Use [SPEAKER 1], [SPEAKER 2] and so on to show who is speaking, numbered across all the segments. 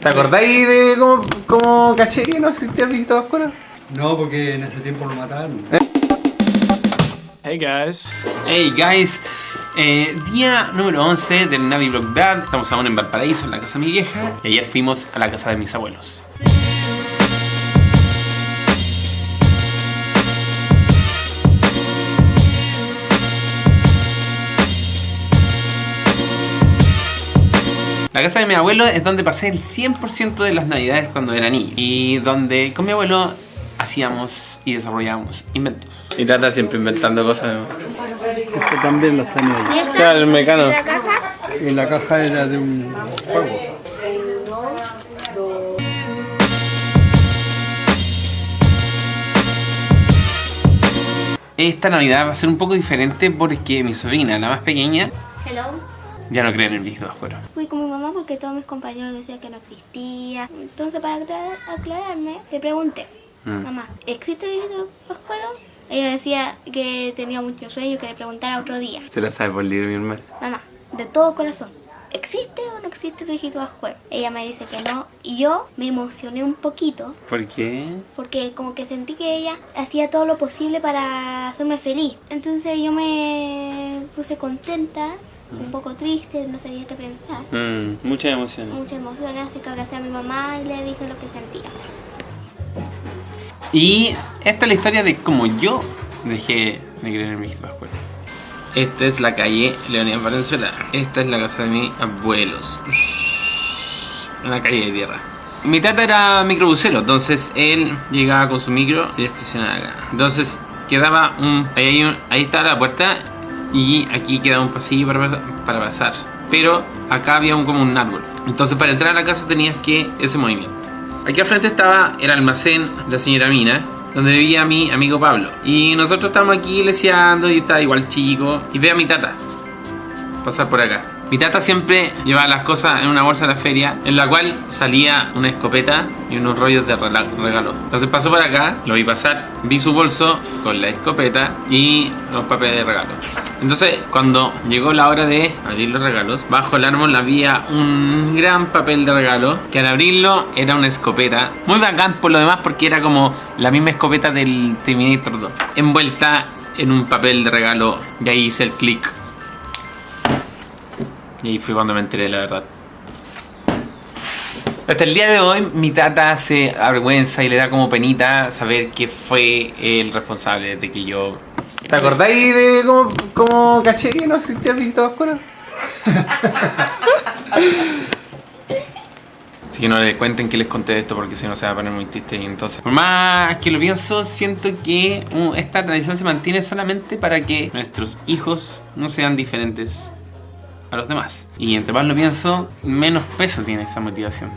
[SPEAKER 1] ¿Te acordáis de cómo, cómo caché que no existía el viejito oscuro?
[SPEAKER 2] No, porque en ese tiempo lo mataron.
[SPEAKER 3] Hey guys.
[SPEAKER 1] Hey guys, eh, día número 11 del Navi Blog Dad. Estamos aún en Valparaíso, en la casa de mi vieja. Y ayer fuimos a la casa de mis abuelos. La casa de mi abuelo es donde pasé el 100% de las navidades cuando era niño. Y donde con mi abuelo hacíamos y desarrollábamos inventos. Y Tata siempre inventando cosas.
[SPEAKER 2] Este también lo tenía ahí.
[SPEAKER 1] Claro, el mecano.
[SPEAKER 4] ¿La caja?
[SPEAKER 2] Y la caja era de un juego.
[SPEAKER 1] Esta Navidad va a ser un poco diferente porque mi sobrina, la más pequeña,
[SPEAKER 4] Hello.
[SPEAKER 1] Ya no cree en el viejito oscuro.
[SPEAKER 4] Fui con mi mamá porque todos mis compañeros decían que no existía. Entonces, para aclarar- aclararme, le pregunté,
[SPEAKER 1] Mm.
[SPEAKER 4] mamá, ¿existe viejito Pascuero? Ella decía que tenía mucho sueño, que le preguntara otro día.
[SPEAKER 1] Se la sabe por libro mi hermano.
[SPEAKER 4] Mamá, de todo corazón, ¿existe o no existe el viejito Pascuero? Ella me dice que no y yo me emocioné un poquito
[SPEAKER 1] ¿Por qué?
[SPEAKER 4] porque como que sentí que ella hacía todo lo posible para hacerme feliz. Entonces yo me puse contenta, un poco triste, no sabía qué pensar.
[SPEAKER 1] Mm, mucha emoción.
[SPEAKER 4] Mucha emoción, así que abracé a mi mamá y le dije lo que sentía.
[SPEAKER 1] Y esta es la historia de cómo yo dejé de creer en viejito oscuro. Esta es la calle Leonidas Valenzuela. Esta es la casa de mis abuelos. Una calle de tierra. Mi tata era microbusero, entonces él llegaba con su micro y estacionaba acá. Entonces quedaba un... Ahí, ahí está la puerta y aquí queda un pasillo para, pasar. Pero acá había un, como un árbol. Entonces para entrar a la casa tenías que ese movimiento. Aquí al frente estaba el almacén la señora Mina, donde vivía mi amigo Pablo. Y nosotros estábamos aquí leseando y estaba igual chico. Y ve a mi tata pasar por acá. Mi tata siempre llevaba las cosas en una bolsa de la feria, en la cual salía una escopeta y unos rollos de regalo. Entonces pasó por acá, lo vi pasar, vi su bolso con la escopeta y los papeles de regalo. Entonces, cuando llegó la hora de abrir los regalos, bajo el árbol había un gran papel de regalo que al abrirlo era una escopeta. Muy bacán por lo demás porque era como la misma escopeta del Terminator 2, envuelta en un papel de regalo y ahí hice el clic y ahí fue cuando me enteré la verdad. Hasta el día de hoy mi tata se avergüenza y le da como penita saber que fue el responsable de que yo... ¿Te acordáis de cómo, cómo caché que no existía el viejito oscuro? Así que no le cuenten que les conté esto porque si no se va a poner muy triste y entonces... Por más que lo pienso, siento que uh, esta tradición se mantiene solamente para que nuestros hijos no sean diferentes a los demás. Y entre más lo pienso, menos peso tiene esa motivación.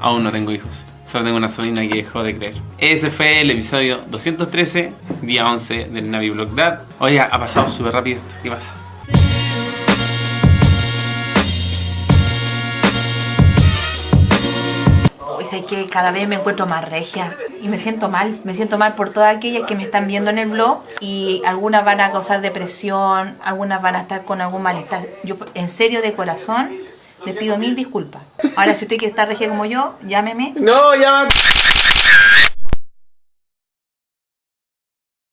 [SPEAKER 1] Aún no tengo hijos. Solo tengo una sobrina que dejó de creer. Ese fue el episodio 213, día 11 del Navi Blog Dad. Oye, ha pasado súper rápido esto. ¿Qué pasa?
[SPEAKER 5] Hoy sé que cada vez me encuentro más regia y me siento mal. Me siento mal por todas aquellas que me están viendo en el blog y algunas van a causar depresión, algunas van a estar con algún malestar. Yo, en serio, de corazón, les pido mil disculpas. Ahora, si usted quiere estar regia como yo, llámeme.
[SPEAKER 1] No, ya